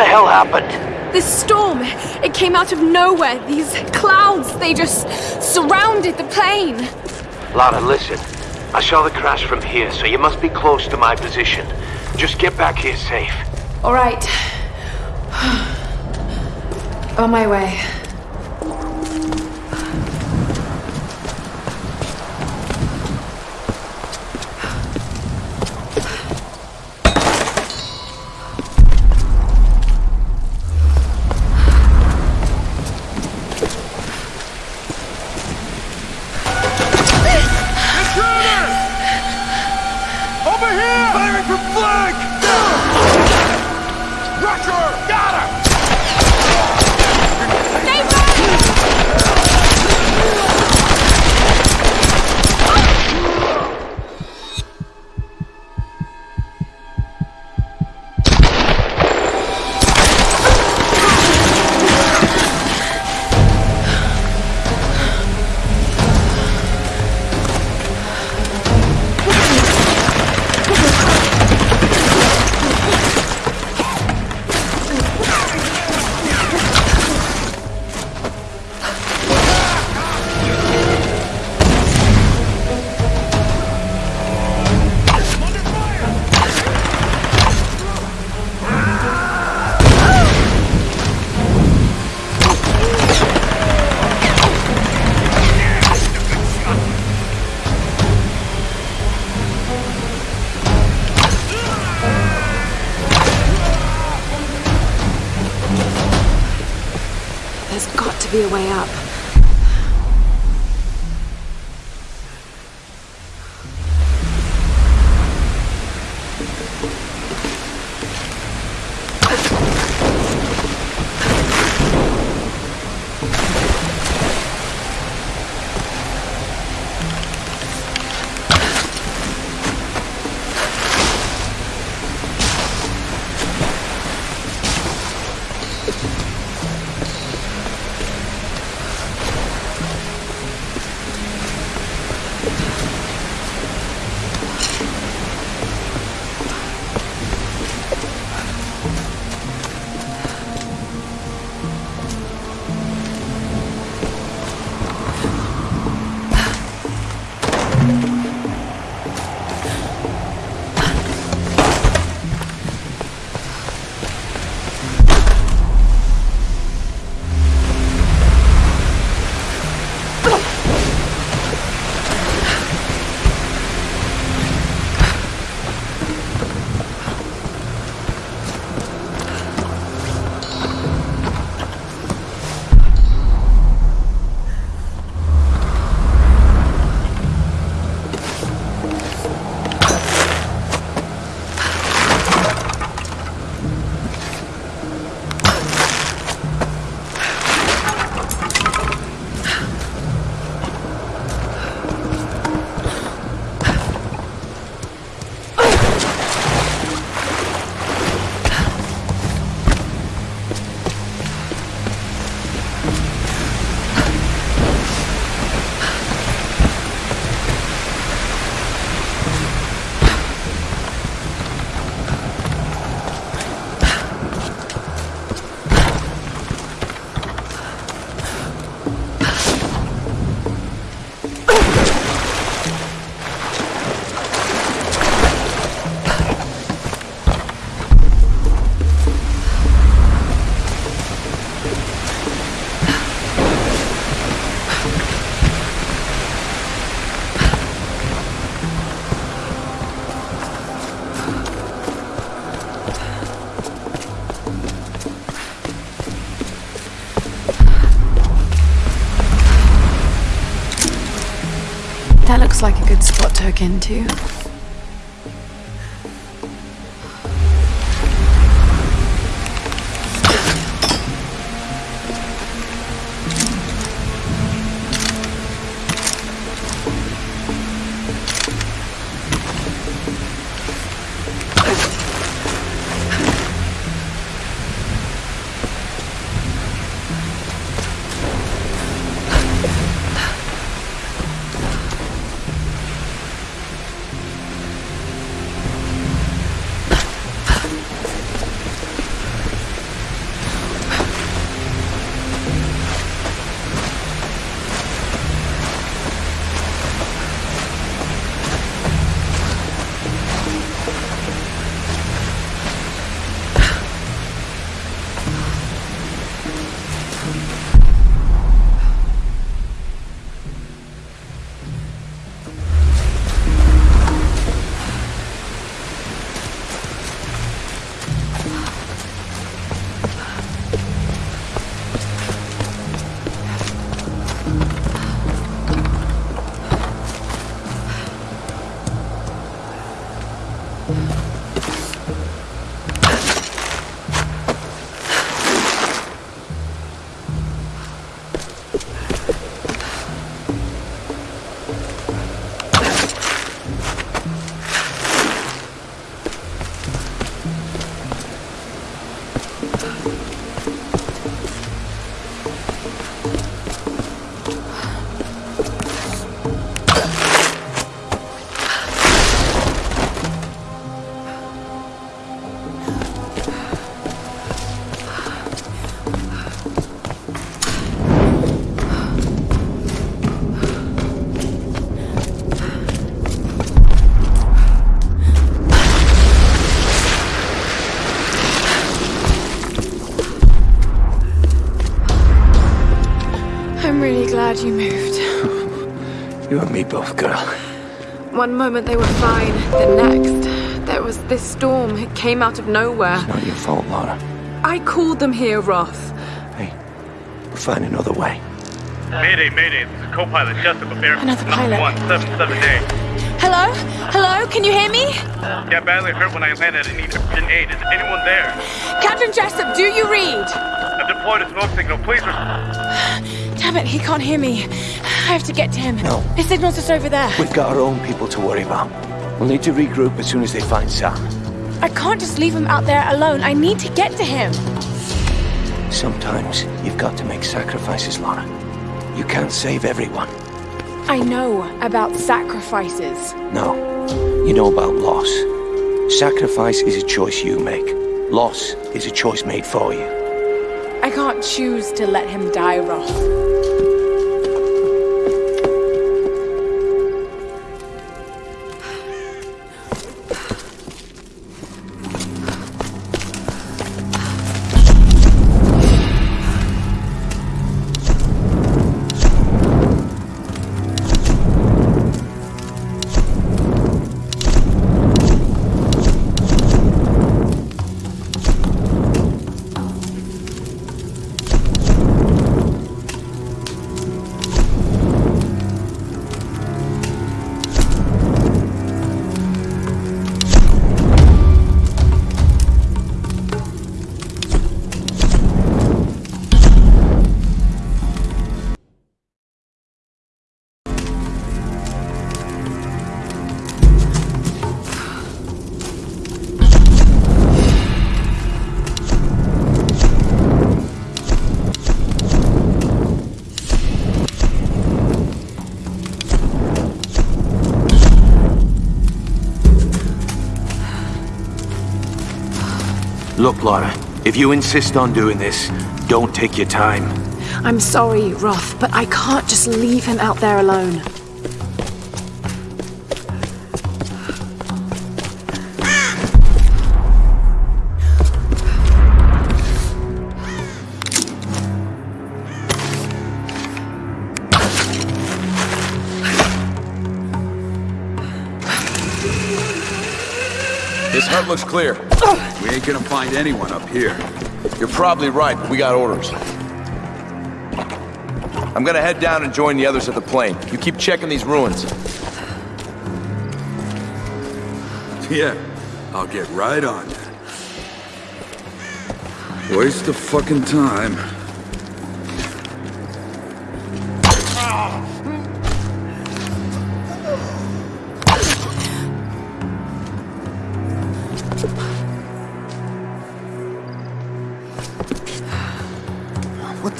What the hell happened? This storm, it came out of nowhere. These clouds, they just surrounded the plane. Lara, listen. I saw the crash from here, so you must be close to my position. Just get back here safe. All right. On my way. A way up. Like a good spot to hook into. One moment they were fine, the next, there was this storm. It came out of nowhere. Not your fault, Lara. I called them here, Roth. Hey, we'll find another way. Mayday, mayday, this is co-pilot Jessup of Air Another pilot. 177A. Hello? Hello? Can you hear me? Yeah, badly hurt when I landed and need urgent aid. Is anyone there? Captain Jessup, do you read? I've deployed a smoke signal. Please res- Damn it, he can't hear me. I have to get to him. No. His signal's just over there. We've got our own people to worry about. We'll need to regroup as soon as they find Sam. I can't just leave him out there alone. I need to get to him. Sometimes you've got to make sacrifices, Lara. You can't save everyone. I know about sacrifices. No, you know about loss. Sacrifice is a choice you make. Loss is a choice made for you. I can't choose to let him die, Roth. Look, Lara, if you insist on doing this, don't take your time. I'm sorry, Roth, but I can't just leave him out there alone. Looks clear. We ain't gonna find anyone up here. You're probably right, but we got orders. I'm gonna head down and join the others at the plane. You keep checking these ruins. Yeah, I'll get right on it. Waste of fucking time. What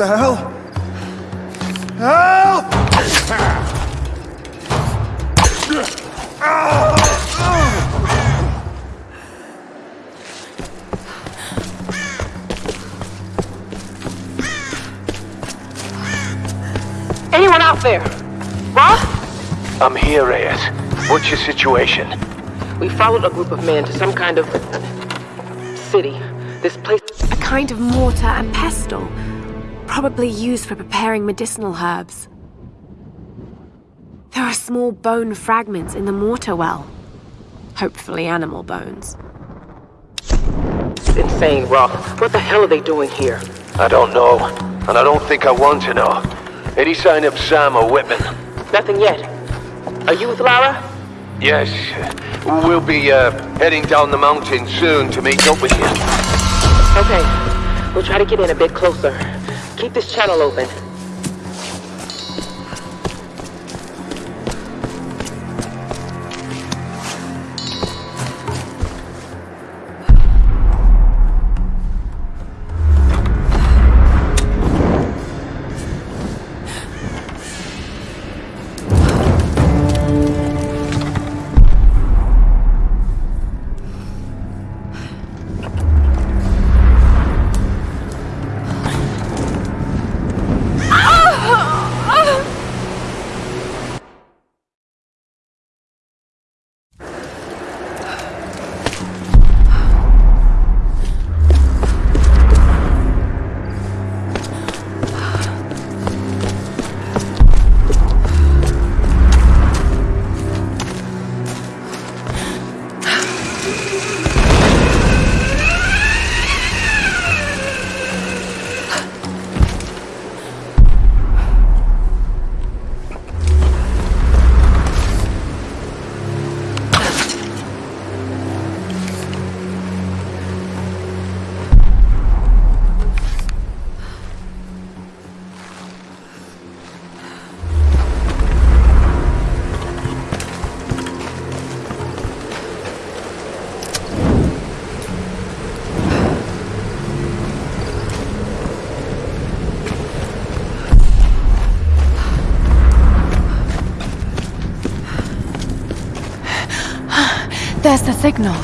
the hell? Help! Anyone out there? Roth? I'm here, Reyes. What's your situation? We followed a group of men to some kind of city. This place. A kind of mortar and pestle, probably used for preparing medicinal herbs. There are small bone fragments in the mortar well. Hopefully animal bones. is insane, Roth. What the hell are they doing here? I don't know, and I don't think I want to know. Any sign of Sam or Whitman? Nothing yet. Are you with Lara? Yes, We'll be uh, heading down the mountain soon to meet up with you. Okay, we'll try to get in a bit closer. Keep this channel open. There's the signal.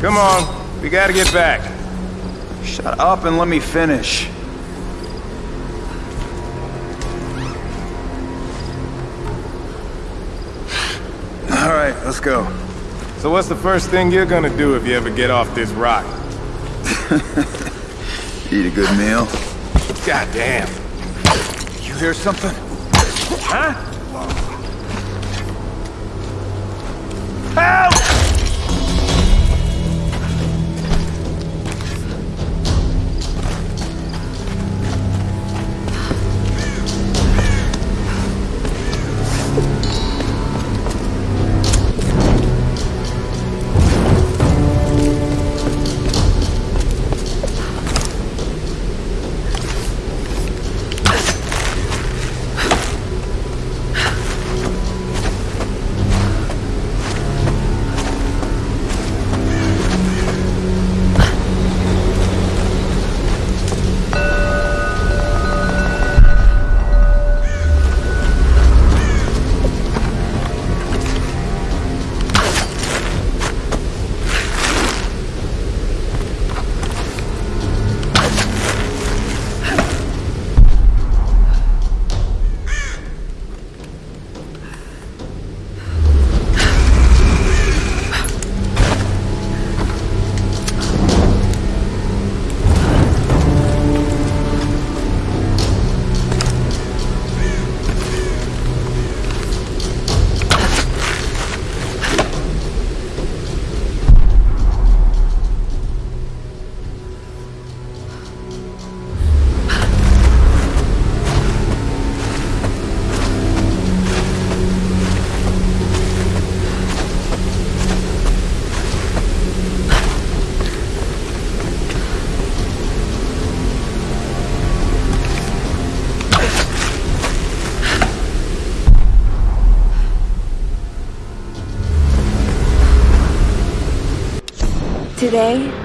Come on, we gotta get back. Shut up and let me finish. All right, let's go. So what's the first thing you're gonna do if you ever get off this rock? Eat a good meal. God damn. You hear something? Huh? Help!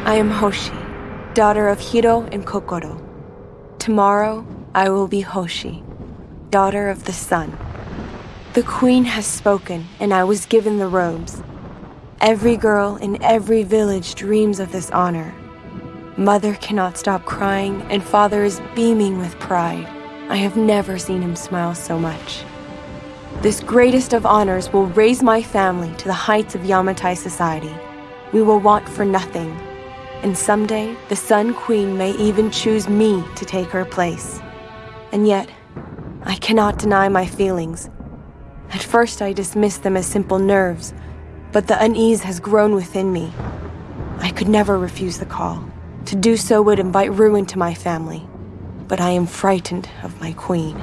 I am Hoshi, daughter of Hiro and Kokoro. Tomorrow, I will be Hoshi, daughter of the sun. The queen has spoken, and I was given the robes. Every girl in every village dreams of this honor. Mother cannot stop crying, and father is beaming with pride. I have never seen him smile so much. This greatest of honors will raise my family to the heights of Yamatai society. We will want for nothing, And someday, the Sun Queen may even choose me to take her place. And yet, I cannot deny my feelings. At first, I dismissed them as simple nerves, but the unease has grown within me. I could never refuse the call. To do so would invite ruin to my family. But I am frightened of my queen.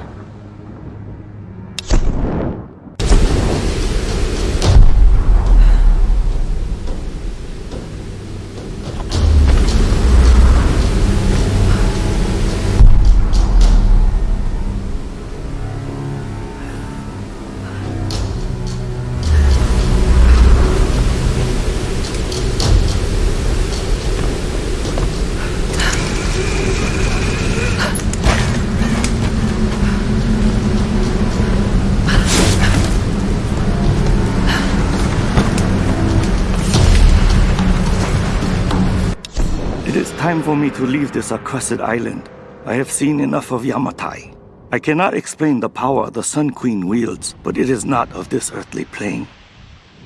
It is time for me to leave this accursed island. I have seen enough of Yamatai. I cannot explain the power the Sun Queen wields, but it is not of this earthly plane.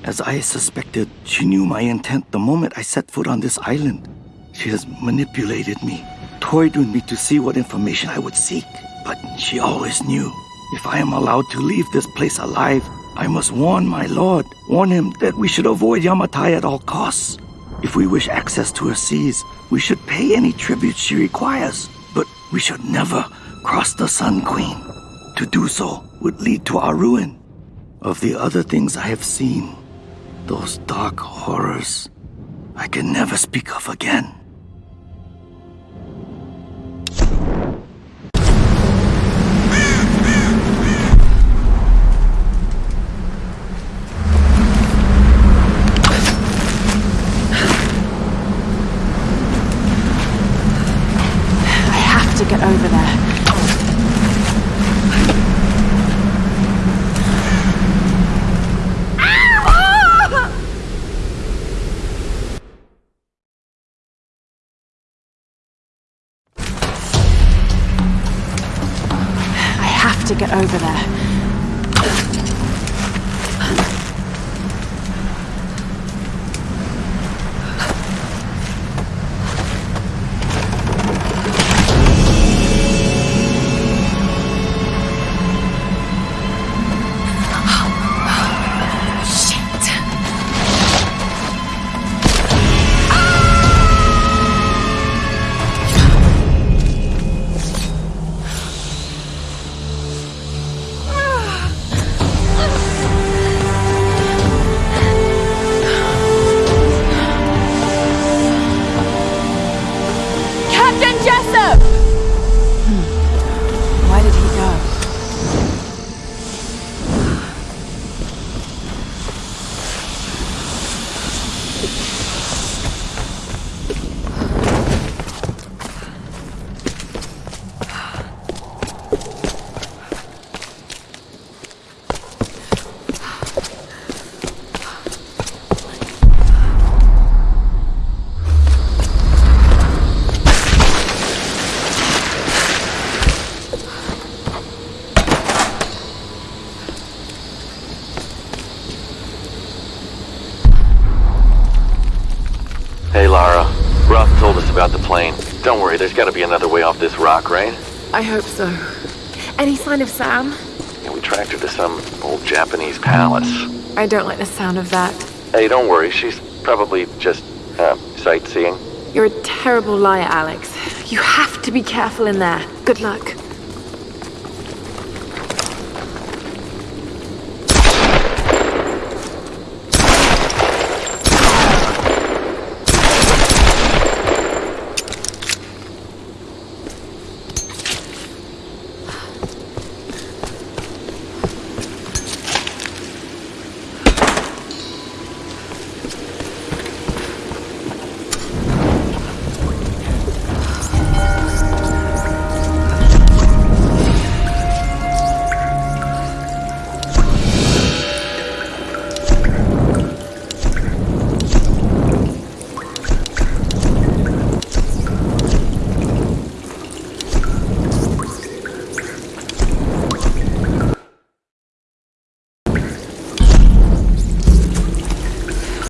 As I suspected, she knew my intent the moment I set foot on this island. She has manipulated me, toyed with me to see what information I would seek. But she always knew. If I am allowed to leave this place alive, I must warn my lord, warn him that we should avoid Yamatai at all costs. If we wish access to her seas, we should pay any tribute she requires, but we should never cross the Sun Queen. To do so would lead to our ruin. Of the other things I have seen, those dark horrors, I can never speak of again. To get over there. About the plane. Don't worry, there's gotta be another way off this rock, right? I hope so. Any sign of Sam? Yeah, we tracked her to some old Japanese palace. I don't like the sound of that. Hey, don't worry, she's probably just, uh, sightseeing. You're a terrible liar, Alex. You have to be careful in there. Good luck.